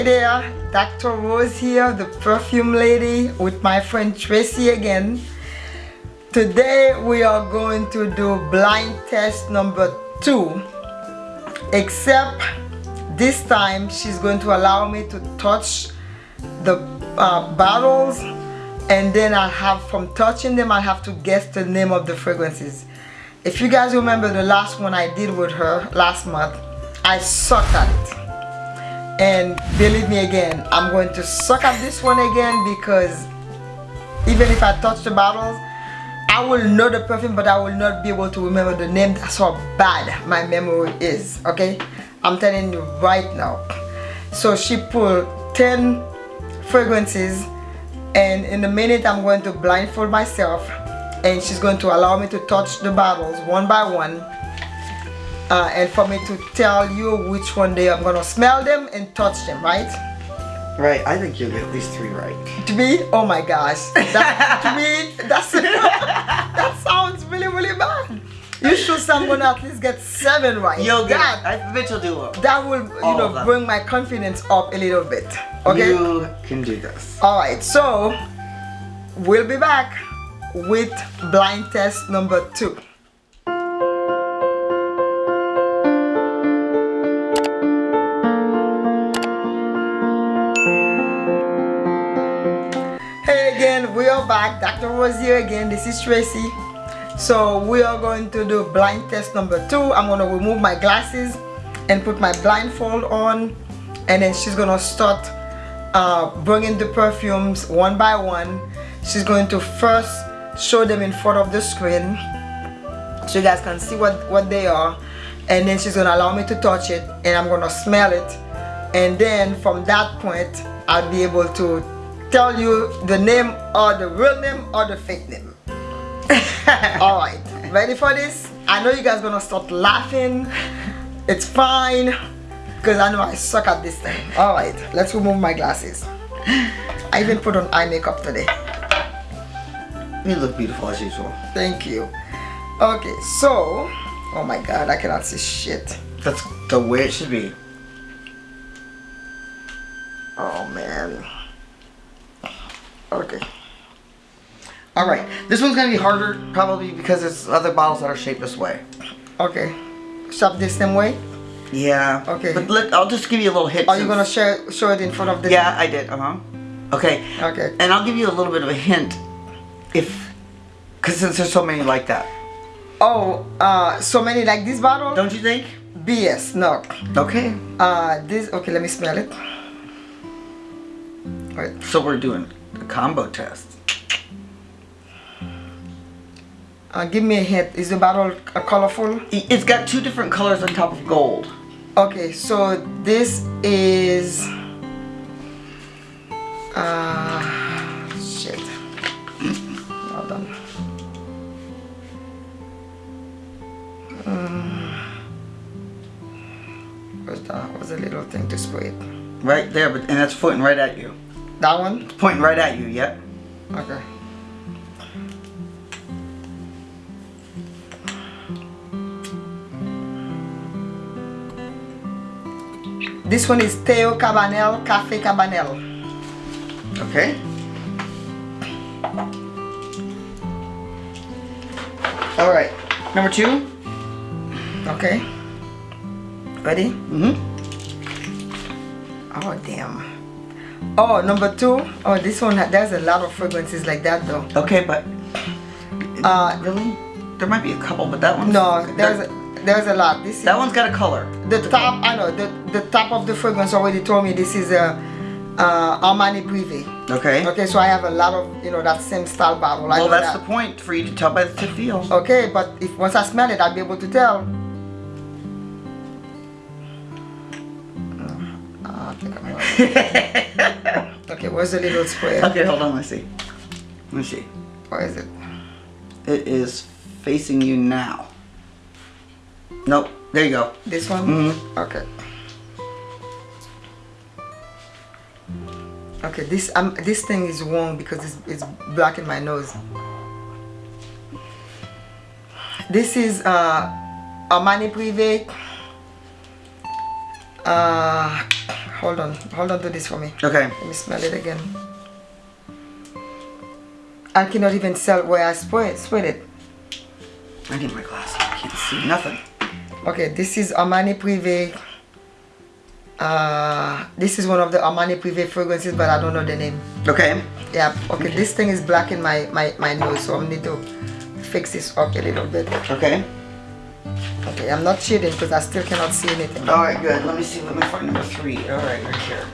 Hey there, Dr. Rose here, the perfume lady with my friend Tracy again. Today we are going to do blind test number two. Except this time she's going to allow me to touch the uh, bottles and then I have from touching them I have to guess the name of the fragrances. If you guys remember the last one I did with her last month, I sucked at it and believe me again I'm going to suck at this one again because even if I touch the bottles I will know the perfume but I will not be able to remember the name. That's how bad my memory is okay? I'm telling you right now. So she pulled 10 fragrances and in a minute I'm going to blindfold myself and she's going to allow me to touch the bottles one by one uh, and for me to tell you which one day I'm gonna smell them and touch them, right? Right, I think you'll get at least three right. To me, oh my gosh, that, to me, that's that sounds really really bad. You should someone at least get seven right. You'll get. That, I bet you'll do it. that will you All know bring my confidence up a little bit. Okay. You can do this. All right. So we'll be back with blind test number two. Again, we are back. Dr. Rose here again. This is Tracy. So we are going to do blind test number two. I'm gonna remove my glasses and put my blindfold on, and then she's gonna start uh, bringing the perfumes one by one. She's going to first show them in front of the screen so you guys can see what what they are and then she's gonna allow me to touch it and I'm gonna smell it and then from that point I'll be able to tell you the name or the real name or the fake name. All right ready for this? I know you guys gonna start laughing. It's fine because I know I suck at this thing. All right let's remove my glasses. I even put on eye makeup today. You look beautiful as usual. thank you. Okay so oh my god I cannot see shit. That's the way it should be. oh man okay All right, this one's gonna be harder probably because it's other bottles that are shaped this way. okay shop this same way Yeah. Okay. But look, I'll just give you a little hint. are you gonna share show it in front of the Yeah, I did. Uh huh. Okay. okay And I'll give you a little bit of a hint, if, because since there's so many like that, oh uh so many like this bottle don't you think? BS no Okay. uh this okay let me smell it All right. So we're doing combo test. Uh, give me a hint is the bottle uh, colorful It's got two different colors on top of gold. okay so this is uh shit well done Mm. where's that where's the little thing to spray it Right there, but and that's pointing right at you. That one It's pointing right at you. Yep. okay This one is Teo Cabanel Cafe Cabanel. Okay. All right. Number two. Okay. Ready? Mm-hmm. Oh damn. Oh, number two. Oh, this one. There's a lot of fragrances like that though. Okay, but Uh, really, there might be a couple, but that one. no, there's a, there's a lot. This is that one's got a color. the top. I know the the top of the fragrance already told me this is a uh, Armani Privé. Okay. Okay, so I have a lot of you know that same style bottle. I Well, that's that. the point for you to tell by the to feel. Okay, but if once I smell it, I'll be able to tell. okay, where's the little square? okay, hold on. Let's see. Let's see. Where is it? It is facing you now. Nope. There you go. This one? Mhm. Okay. Okay, this um this thing is wrong because it's, it's blocking my nose. This is uh Armani Privé. Uh hold on. Hold on to this for me. Okay. Let me smell it again. I cannot even tell where I sprayed, sprayed it. I need my glasses. I can't see nothing. Okay, this is Armani Privé. Uh, this is one of the Armani Privé fragrances, but I don't know the name. Okay. Yeah, okay, this thing is black in my, my, my nose, so I need to fix this up a little bit. Okay. Okay, I'm not shading because I still cannot see anything. All right, good. Let me see. Let me find number three. All right, right here.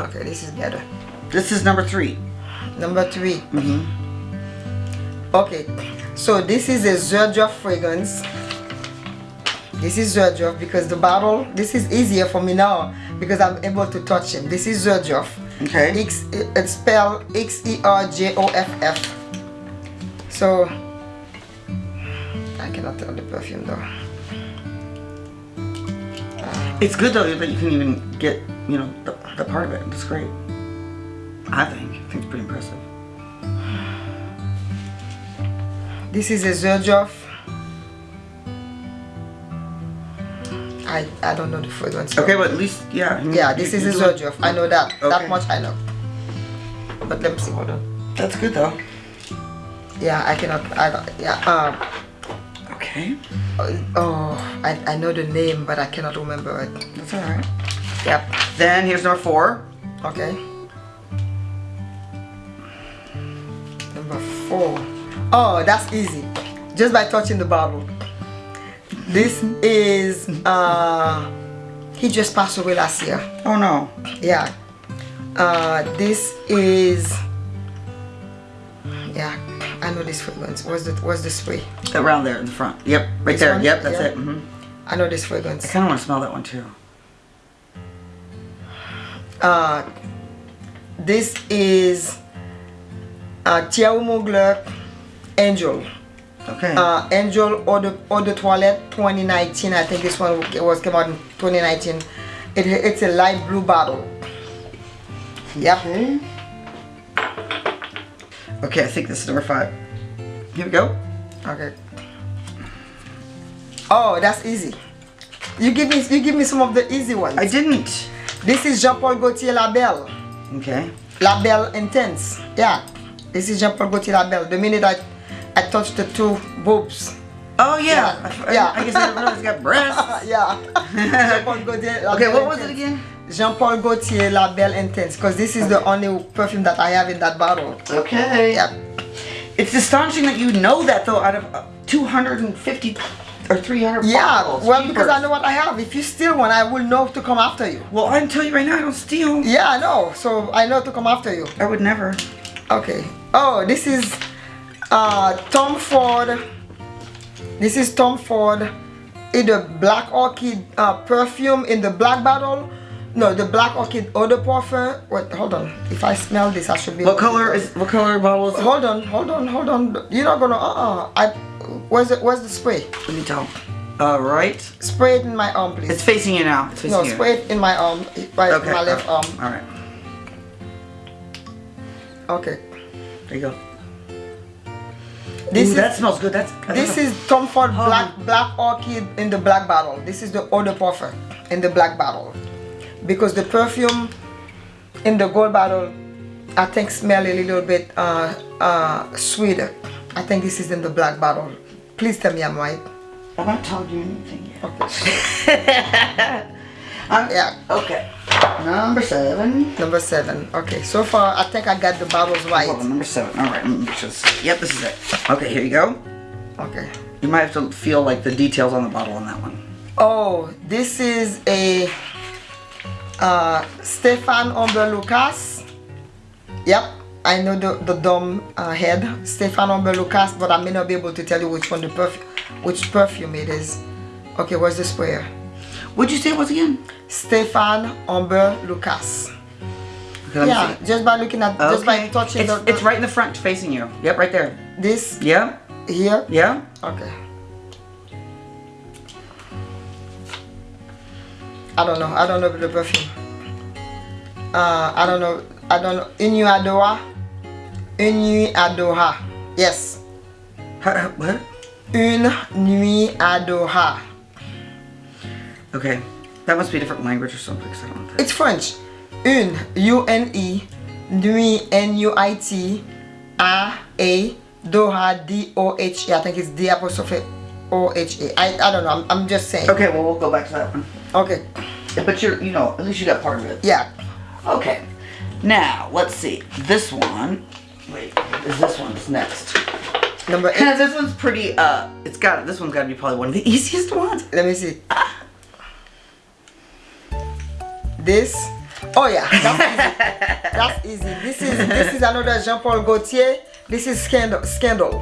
Okay, this is better. This is number three. Number three. Mm-hmm. Okay, so this is a Xerjoff fragrance. This is Xerjoff because the bottle, this is easier for me now because I'm able to touch him. This is Xerjoff. Okay. X, it's spelled X-E-R-J-O-F-F. So, I cannot tell the perfume though. It's good though that you can even get, you know, the, the part of it. It's great. I think. I think it's pretty impressive. This is a Xerjoff. I, I don't know the fragrance. Okay, but at least, yeah. Yeah, this you- is you a. Xerjoff. I know that. Okay. That much I know. But let me see. Hold on. That's good though. Yeah, I cannot. I yeah. Um. Okay. Oh, I, I know the name, but I cannot remember it. That's all right. Yep. Then here's number four. Okay. Number four. Oh, that's easy. Just by touching the bottle. This is uh he just passed away last year. Oh no. Yeah. Uh this is yeah, I know this fragrance. What's the what's the spray? Around there in the front. Yep, right This there. one? Yep, that's Yeah. it. hmm I know this fragrance. I kind of want to smell that one too. Uh, this is uh, Thierry Mugler Angel. Okay. Uh, Angel Eau de, Eau de Toilette 2019. I think this one was came out in 2019. It, it's a light blue bottle. Yep. Okay. Okay, I think this is number five. Here we go. Okay. Oh, that's easy. You give me you give me some of the easy ones. I didn't. This is Jean-Paul Gaultier La Belle. Okay. La Belle Intense. Yeah. This is Jean-Paul Gaultier La Belle. The minute I I touched the two boobs. Oh yeah. Yeah, I, yeah. I guess I didn't realize it's got breasts. yeah. Jean-Paul Gaultier La Belle okay, what was it again? Jean-Paul Gaultier La Belle Intense. Because this is the only perfume that I have in that bottle. Okay. Yeah. It's astonishing that you know that though out of uh, 250 or 300 Yeah. bottles. Well, because I know what I have. If you steal one, I will know to come after you. Well, I'm telling you right now, I don't steal. Yeah, I know. So I know to come after you. I would never. Okay. Oh, this is uh, Tom Ford. This is Tom Ford in the Black Orchid uh, perfume in the black bottle. No, the Black Orchid eau de parfum. Wait, hold on. If I smell this, I should be. What color is what color bottle is? Hold on, hold on, hold on. You're not gonna. Uh uh I. Where's the Where's the spray? Let me tell. Uh, right. Spray it in my arm, please. It's facing you now. It's facing no, you. spray it in my arm, right, Okay. my left all arm. All right. Okay. There you go. This Ooh, is that smells good. That's This is Tom Ford Oh. Black Black Orchid in the black bottle. This is the eau de parfum in the black bottle. Because the perfume in the gold bottle, I think smell a little bit uh, uh, sweeter. I think this is in the black bottle. Please tell me I'm right. I've not told you anything yet. Okay. I'm, Yeah. Okay. Number seven. Number seven. Okay. So far, I think I got the bottles right. number seven. All right. let me this- Yep, this is it. Okay, here you go. Okay. You might have to feel like the details on the bottle on that one. Oh, this is a uh, Stéphane Humbert Lucas. Yep, I know the, the dumb uh, head, Stéphane Humbert Lucas, but I may not be able to tell you which one the perfume, which perfume it is. Okay, where's the sprayer? What'd you say it was again? Stéphane Humbert Lucas. Okay, Yeah, just by looking at, just by touching it's, the, the- it's right in the front facing you. Yep, right there. this Yeah, here. yeah. Okay. I don't know. I don't know the perfume. Uh, I don't know. I don't know. Inu Adoha. Une nuit à Doha. Yes. What? Une nuit à Doha. Okay. That must be a different language or something. 'cause I don't. It's French. Une, U-N-E, nuit, N-U-I-T, A-A, Doha, D-O-H-A. I think it's D apostrophe O-H-A. I, I don't know. I'm, I'm just saying. Okay, well we'll go back to that one. Okay. But you're, you know, at least you got part of it. Yeah. Okay. Now let's see. This one. Wait, is this one's next? Number eight. this one's pretty. Uh, it's got. This one's got to be probably one of the easiest ones. Let me see. This. Oh yeah, that's easy. That's easy. This is this is another Jean Paul Gaultier. This is scandal. Scandal.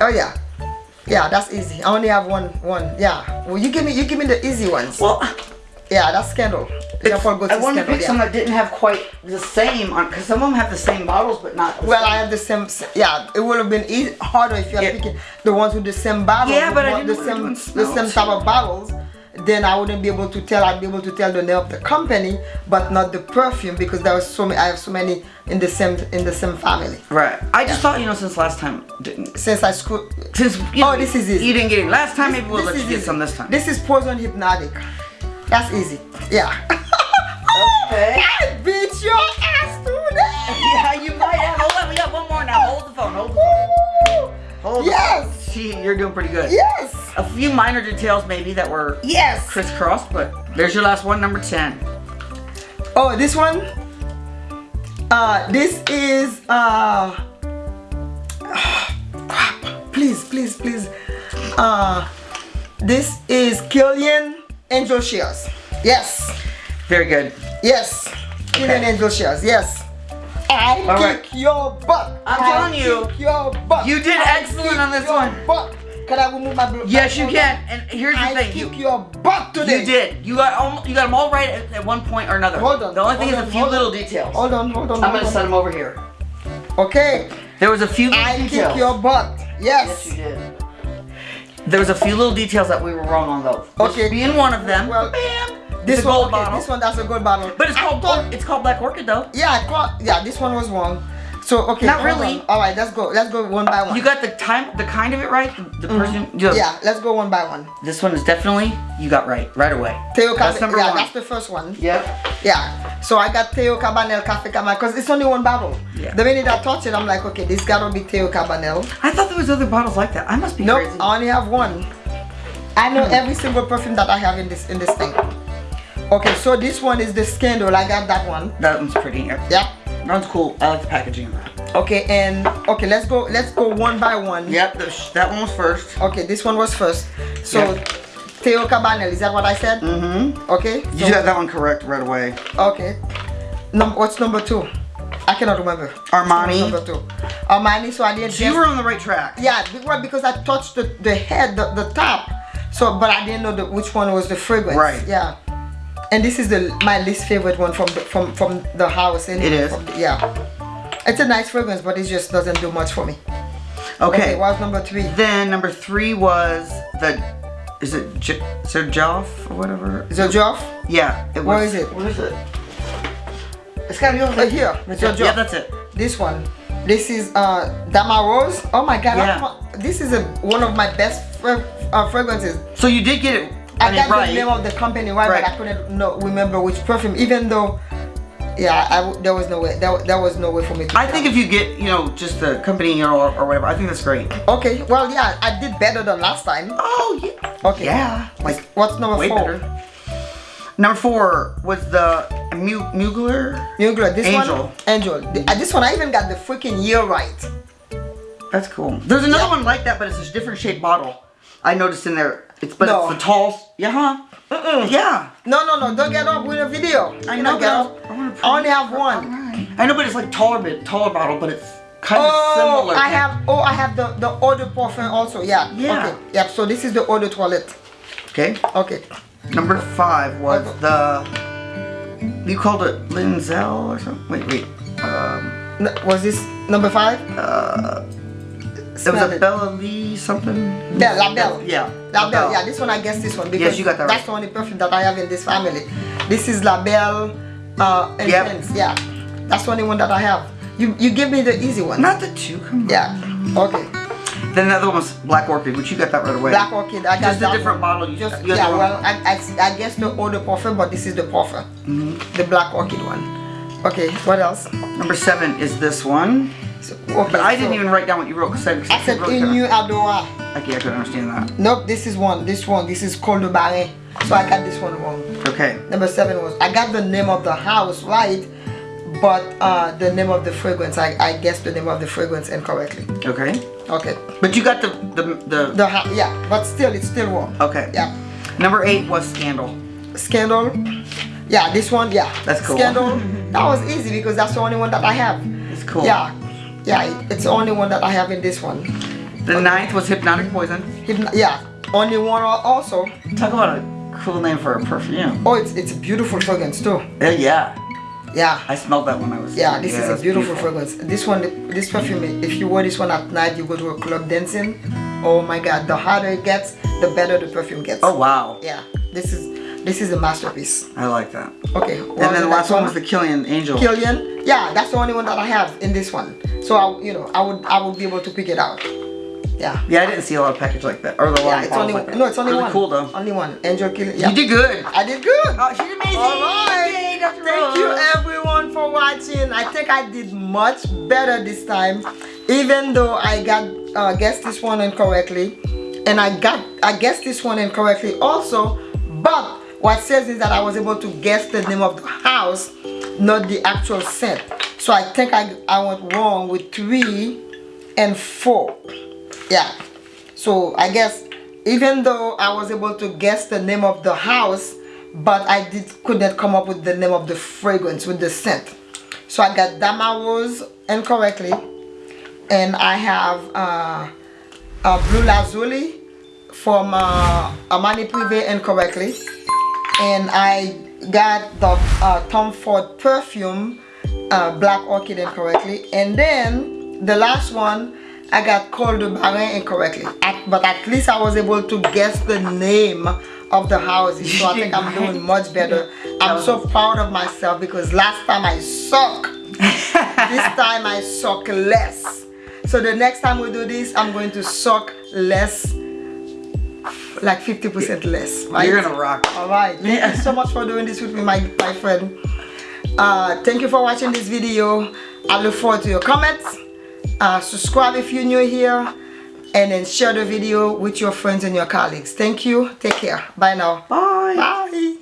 Oh yeah, yeah. That's easy. I only have one one. Yeah. Well, you give me you give me the easy ones. Well, Yeah, that's scandal. Jean Paul I wanted to pick some Yeah. that didn't have quite the same on, because some of them have the same bottles, but not. The Well, same. I have the same. Yeah, it would have been easy, harder if you had Yeah. picking the ones with the same bottles. Yeah, but I the didn't were same the same type of bottles. Then I wouldn't be able to tell. I'd be able to tell the name of the company, but not the perfume because there was so many. I have so many in the same in the same family. Right. I just thought, you know, since last time didn't. Since I school. Since you Oh, this is easy. You didn't get it last time. Maybe we'll let is you get easy. some this time. This is poison hypnotic. That's easy. Yeah. Okay. I beat your ass today. yeah, you might have. Hold on, we got one more now. Hold the phone. Hold the phone. Woo! Hold the Yes. phone. See, you're doing pretty good. Yes. A few minor details maybe that were Yes. crisscrossed, but there's your last one, number 10. Oh, this one. Uh, this is uh. crap. Please, please, please. Uh, this is Kilian Angels' Share. Yes, Very good. yes. Kilian Okay. Angels' Share. Yes. I All right. kick your butt. I'm I telling you, kick your butt. you did I excellent on this your one. Butt. Can I remove my? my Yes, you can. And here's the I thing. kick You, your butt today. you did. You got you got them all right at, at one point or another. Hold on. The only thing is on, a few hold on. little details. Hold on, hold on. I'm hold gonna on. set them over here. Okay. There was a few little I details. kick your butt. Yes, Yes. you did. There was a few little details that we were wrong on though. This Okay. Being one of them. Well, bam. This one, okay, bottle. this one, that's a gold bottle. But it's called thought- it's called Black Orchid though. Yeah, thought, yeah, this one was wrong. So okay, Not really. on. All right, let's go. Let's go one by one. You got the time, the kind of it right. The, the person. you know, Mm-hmm. yeah, let's go one by one. This one is definitely you got right right away. Teo That's number yeah, one. that's the first one. Yep. Yeah. So I got Teo Cabanel Cafe Cabanel because it's only one bottle. Yeah. The minute I touch it, I'm like, okay, this gotta be Teo Cabanel. I thought there was other bottles like that. I must be Nope, crazy. I only have one. I know every single perfume that I have in this in this thing. Okay, so this one is the Scandal. I got that one. That one's pretty. Yeah. Yeah. That one's cool. I like the packaging. Okay, and okay, let's go. Let's go one by one. Yep. the that one was first. Okay, this one was first. So, Yeah. Teo Cabanel, is that what I said? Mm-hmm. Okay. You so- got that one correct right away. Okay. Num what's number two? I cannot remember. Armani. Number two. Armani. So I didn't. So you were on the right track. Yeah, because I touched the, the head, the, the top. So, but I didn't know the, which one was the fragrance. Right. Yeah. And this is the my least favorite one from the, from from the house. And It is. The, yeah. It's a nice fragrance, but it just doesn't do much for me. Okay. What's number three? Then number three was the. Is it J- Xerjoff or whatever? Is it Joff? Yeah. It was, Where is it? Where is it? It's gotta be over Right here. It's Yeah, yeah, that's it. This one. This is uh Dama Rose. Oh my god. Yeah. This is a, one of my best fra- uh, fragrances. So you did get it. I, I mean, got right. the name of the company right, Right. but I couldn't know, remember which perfume. Even though, yeah, I there was no way. There, there was no way for me to. I think if you get, you know, just the company or, or whatever, I think that's great. Okay. Well, yeah, I did better than last time. Oh, yeah. Okay. Yeah. Like, What's number way four? better. Number four was the Mu- Mugler. Mugler. This Angel. one. Angel. Uh, this one I even got the freaking year right. That's cool. There's another Yeah. one like that, but it's a different shaped bottle. I noticed in there. It's but No. it's the tall. Yeah, huh? Mm-mm. Yeah. No, no, no! Don't get up with a video. I You know, get up. I only have one. Alright. I know, but it's like taller bit, taller bottle, but it's kind of Oh, similar. I have. Oh, I have the the de parfum also. Yeah. Yeah. Okay. Yep. So this is the eau toilet. Okay. Okay. Number five was Okay. the. You called it Linzel or something. Wait, wait. Um, N- was this number five? uh, it was a it. Bella Lee something. Bella, La Belle. Yeah. La Belle. Yeah, this one I guess this one because Yes, you got that that's right. the only perfume that I have in this family. This is La Belle. Uh, Yep. Intense. Yeah. That's the only one that I have. You you give me the easy one. Not the two. Come on. Yeah. Okay. Then the other one was Black Orchid, which you got that right away. Black Orchid. I got Just a different one. bottle. You- Just, you yeah, well, I, I, I guess the older parfum, but this is the parfum. Mm-hmm. The Black Orchid one. Okay, what else? Number seven is this one. So, okay, But I didn't even write down what you wrote because I, I said really Inu Adora. Okay, I couldn't understand that. Nope, this is one. This one. This is called Bahreïn. So I got this one wrong. Okay. Number seven was I got the name of the house right, but uh, the name of the fragrance I, I guessed the name of the fragrance incorrectly. Okay. Okay. But you got the the the. The ha- yeah, but still it's still wrong. okay. Yeah. Number eight was Scandal. Scandal. Yeah, this one. Yeah. That's cool. Scandal. that was easy because that's the only one that I have. It's cool. Yeah. Yeah, it's the only one that I have in this one. The ninth was Hypnotic Poison. Hypno- yeah, only one also. Talk about a cool name for a perfume. Oh, it's it's a beautiful fragrance too. Yeah, yeah. Yeah. I smelled that when I was. Yeah, this is it's a beautiful, fragrance. This one, this perfume, if you wear this one at night, you go to a club dancing. Oh my God, the harder it gets, the better the perfume gets. Oh wow. Yeah, this is this is a masterpiece. I like that. Okay, And then the last one was the Kilian Angel. Kilian. Yeah, that's the only one that I have in this one. So I, you know, I would I would be able to pick it out. Yeah. yeah, I didn't see a lot of package like that, or the Yeah, it's only like that. no, it's only really one. cool though. Only one. Angel Kilian. Yeah. You did good. I did good. Oh, she's amazing. All right. Yay. Thank you everyone for watching. I think I did much better this time, even though I got uh, guessed this one incorrectly, and I got I guessed this one incorrectly also. But what says is that I was able to guess the name of the house, not the actual scent. So I think I I went wrong with three and four. Yeah. So I guess even though I was able to guess the name of the house, but I did couldn't come up with the name of the fragrance with the scent. So I got Dama Rose incorrectly, and I have uh, uh, Bleu Lazuli from uh, Armani Privé incorrectly, and I got the uh, Tom Ford perfume uh, Black Orchid incorrectly, and then the last one I got Khol de Bahreïn incorrectly. At, but at least I was able to guess the name of the houses, so I think I'm doing much better. I'm so proud of myself because last time I suck. this time I suck less. So the next time we do this, I'm going to suck less, like 50% less. Right? You're gonna rock. All right. Thank Yeah. you so much for doing this with me, my, my friend. Uh, thank you for watching this video. I look forward to your comments. Uh, subscribe if you're new here. And then share the video with your friends and your colleagues. Thank you. Take care. Bye now. Bye. Bye.